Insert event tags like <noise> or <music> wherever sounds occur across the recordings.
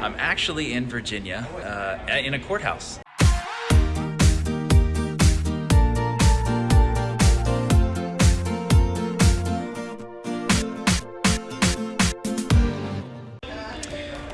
I'm actually in Virginia uh, in a courthouse.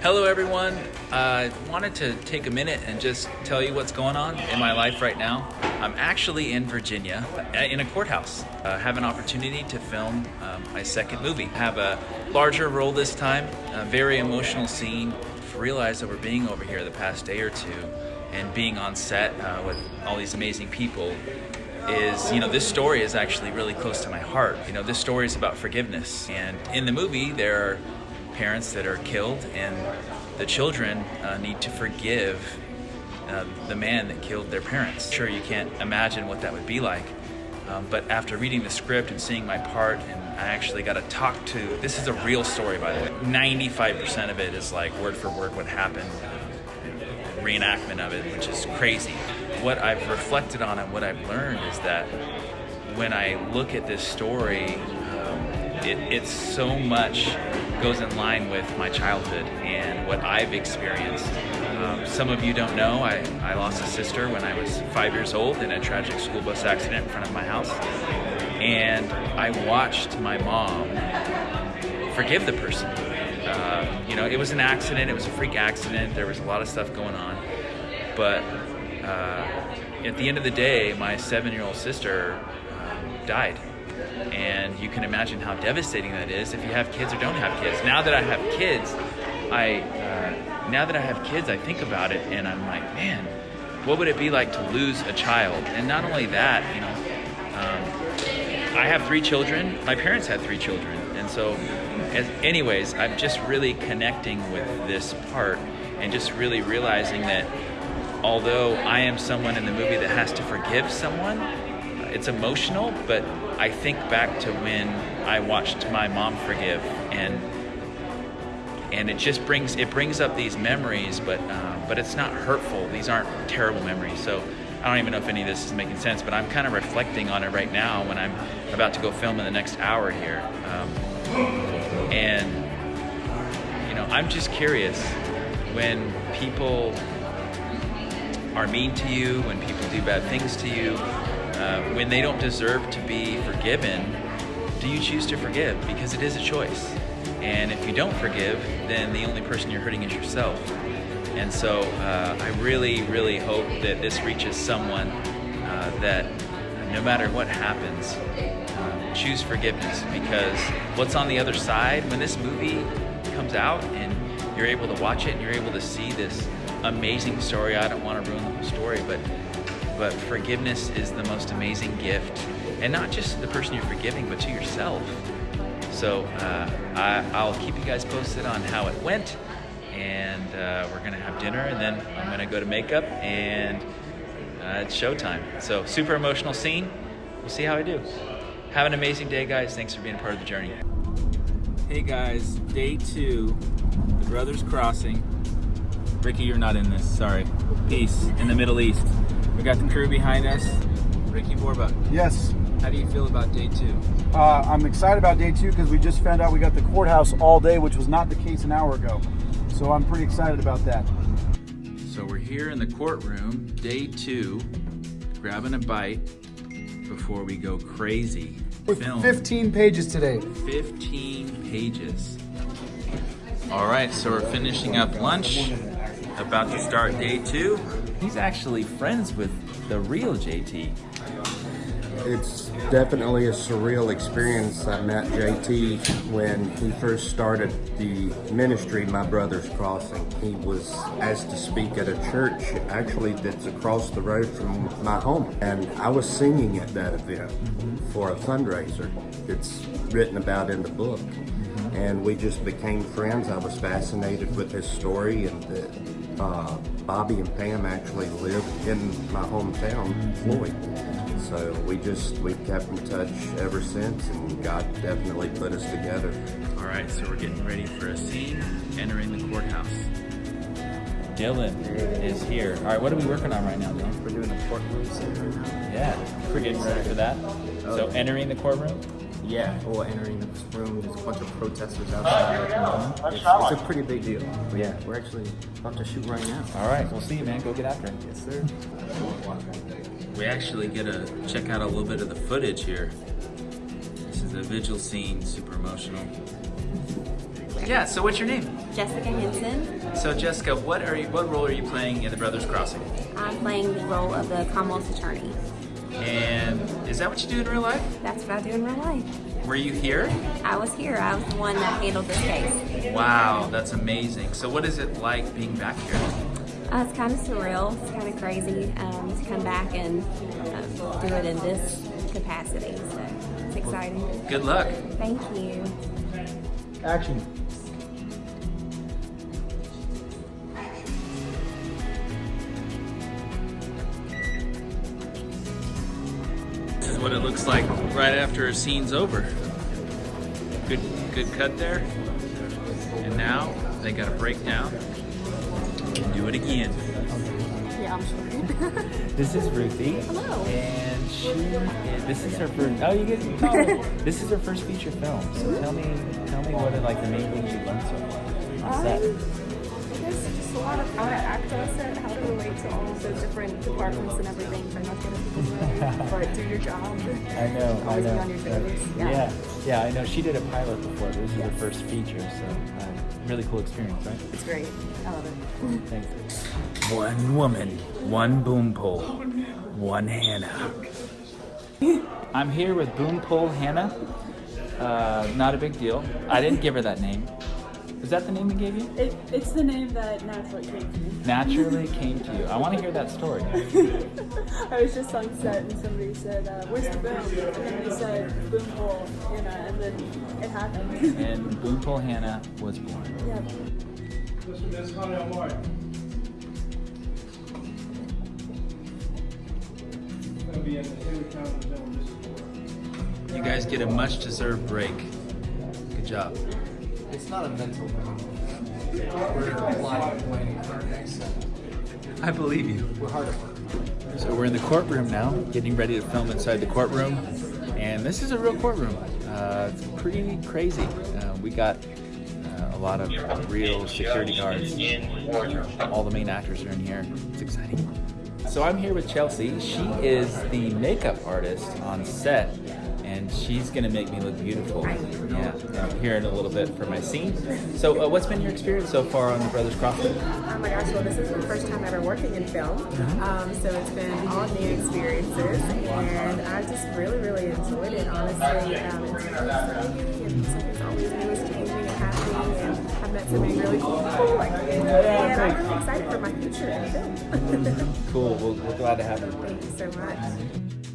Hello, everyone. I uh, wanted to take a minute and just tell you what's going on in my life right now. I'm actually in Virginia uh, in a courthouse. I have an opportunity to film um, my second movie. I have a larger role this time, a very emotional scene. Realized we're being over here the past day or two and being on set uh, with all these amazing people is, you know, this story is actually really close to my heart. You know, this story is about forgiveness. And in the movie, there are parents that are killed, and the children uh, need to forgive uh, the man that killed their parents. Sure, you can't imagine what that would be like, um, but after reading the script and seeing my part, and I actually got to talk to this is a real story, by the way. 95% of it is like word for word what happened, reenactment of it, which is crazy. What I've reflected on and what I've learned is that when I look at this story, um, it, it's so much goes in line with my childhood and what I've experienced. Um, some of you don't know, I, I lost a sister when I was five years old in a tragic school bus accident in front of my house. And I watched my mom forgive the person. Uh, you know, it was an accident, it was a freak accident, there was a lot of stuff going on. But uh, at the end of the day, my seven year old sister um, died and you can imagine how devastating that is if you have kids or don't have kids. Now that I have kids, I uh, now that I have kids, I think about it and I'm like, man, what would it be like to lose a child? And not only that, you know, um, I have three children. My parents had three children, and so, as, anyways, I'm just really connecting with this part and just really realizing that although I am someone in the movie that has to forgive someone, it's emotional, but I think back to when I watched my mom forgive, and and it just brings it brings up these memories, but uh, but it's not hurtful. These aren't terrible memories. So I don't even know if any of this is making sense, but I'm kind of reflecting on it right now when I'm about to go film in the next hour here, um, and you know I'm just curious when people are mean to you, when people do bad things to you, uh, when they don't deserve to be forgiven, do you choose to forgive? Because it is a choice. And if you don't forgive, then the only person you're hurting is yourself. And so uh, I really, really hope that this reaches someone uh, that no matter what happens, uh, choose forgiveness because what's on the other side when this movie comes out and you're able to watch it and you're able to see this amazing story. I don't want to ruin the whole story, but but forgiveness is the most amazing gift. And not just to the person you're forgiving, but to yourself. So uh, I, will keep you guys posted on how it went. And uh, we're gonna have dinner and then I'm gonna go to makeup and uh, it's showtime. So super emotional scene. We'll see how I do. Have an amazing day, guys. Thanks for being a part of the journey. Hey guys, day two, the Brothers Crossing. Ricky, you're not in this, sorry. Peace in the Middle East. We got the crew behind us. Ricky Borba. Yes. How do you feel about day two? Uh, I'm excited about day two because we just found out we got the courthouse all day, which was not the case an hour ago. So I'm pretty excited about that. So we're here in the courtroom, day two, grabbing a bite before we go crazy. With Film. 15 pages today. 15 pages. All right, so we're finishing up lunch, about to start day two. He's actually friends with the real JT. It's definitely a surreal experience. I met JT when he first started the ministry, My Brother's Crossing. He was asked to speak at a church, actually, that's across the road from my home. And I was singing at that event mm-hmm. for a fundraiser. It's written about in the book. And we just became friends. I was fascinated with his story and the uh, Bobby and Pam actually live in my hometown, Floyd. So we just, we've kept in touch ever since and God definitely put us together. All right, so we're getting ready for a scene, entering the courthouse. Dylan is here. All right, what are we working on right now, Dylan? We're doing the courtroom scene right now. Yeah, we're getting ready for that. So entering the courtroom? Yeah, or entering the room, there's a bunch of protesters outside. Uh, mm-hmm. It's, it's a pretty big deal. But yeah, we're actually about to shoot right now. All right, we'll see you, man. Go get after it. Yes, sir. We actually get to check out a little bit of the footage here. This is a vigil scene, super emotional. Yeah, so what's your name? Jessica Henson. So Jessica, what are you, what role are you playing in The Brothers Crossing? I'm playing the role of the Commonwealth's attorney. And is that what you do in real life? That's what I do in real life. Were you here? I was here. I was the one that handled this case. Wow, that's amazing. So what is it like being back here? Uh, it's kind of surreal. It's kind of crazy um, to come back and um, do it in this capacity. So it's exciting. Good luck. Thank you. Action. What it looks like right after a scene's over. Good, good cut there. And now they got to break down and do it again. Yeah, I'm sure. <laughs> This is Ruthie. Hello. And she, and this is her first. Oh, you get oh, <laughs> This is her first feature film. So tell me, tell me what are like the main things you learned so far. on set? There's just a lot of how to act on set, how to relate to all of the different departments and everything. Try not to <laughs> get into but do your job. I know, I Always be know. on your toes. yeah. Yeah. yeah, I know. She did a pilot before. This is her first feature, so uh, really cool experience, right? It's great. I love it. Thanks. One woman, one boom pole, one Hannah. I'm here with Boom Pole Hannah. Uh, not a big deal. I didn't give her that name. Is that the name we gave you? it. It's the name that naturally came to me. Naturally came to you. I want to hear that story. <laughs> I was just on set and somebody said, uh, "Where's the boom?" And then they said, "Boom hole," and, uh, and then it happened. And Boom Pole Hannah was born. yeah. You guys get a much deserved break. Good job. It's not a mental thing. We're planning for our next set. I believe you. We're hard at work. So we're in the courtroom now, getting ready to film inside the courtroom. And this is a real courtroom. Uh, it's pretty crazy. Uh, we got uh, a lot of real security guards. All the main actors are in here. It's exciting. So I'm here with Chelsea. She is the makeup artist on set. And she's gonna make me look beautiful. Yeah, I'm here in a little bit for my scene. So, uh, what's been your experience so far on The Brothers Crossing? Oh my gosh, well this is my first time ever working in film. Um, so it's been all new experiences and I just really, really enjoyed it, honestly. Um, it's really and something's always new is changing and happening and I've met so many really cool people like and I'm really excited for my future in film. Cool. Well, we're glad to have you. <laughs> Thank you so much.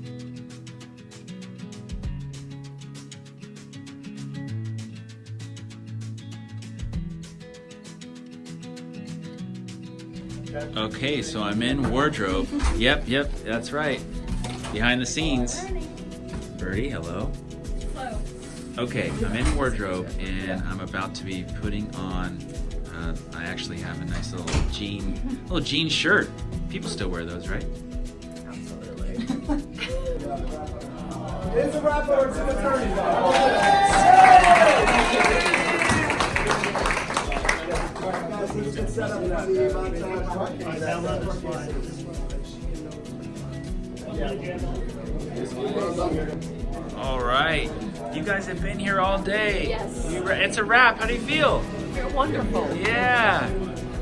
Okay, so I'm in wardrobe. Yep, yep, that's right. Behind the scenes. Birdie, hello. Hello. Okay, I'm in wardrobe and I'm about to be putting on. Uh, I actually have a nice little jean, little jean shirt. People still wear those, right? <laughs> All right. You guys have been here all day. Yes. You it's a wrap. How do you feel? You're wonderful. Yeah.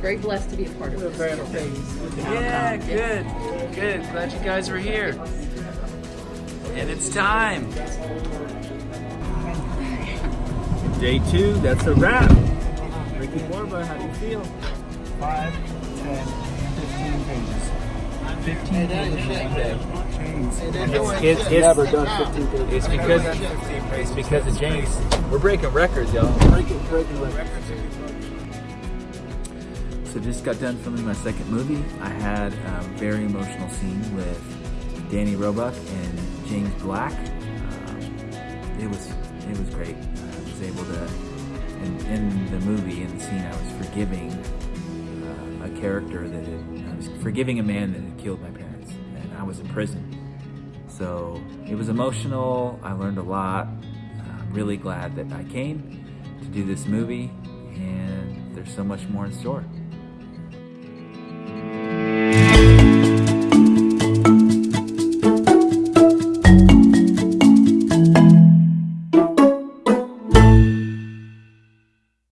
Very blessed to be a part of this. Yeah, good. Good. Glad you guys were here. And it's time. Day two, that's a wrap. Ricky Borba, how do you feel? Five, ten, fifteen pages. 15 pages one day. It's, it's- it's- never done 15 pages. It's because it's because of James. We're breaking records, y'all. breaking, breaking records. So just got done filming my second movie. I had a very emotional scene with Danny Roebuck and James Black. Um, it was it was great. I was able to in, in the movie in the scene I was forgiving uh, a character that had, I was forgiving a man that had killed my parents, and I was in prison. So it was emotional. I learned a lot. I'm really glad that I came to do this movie, and there's so much more in store.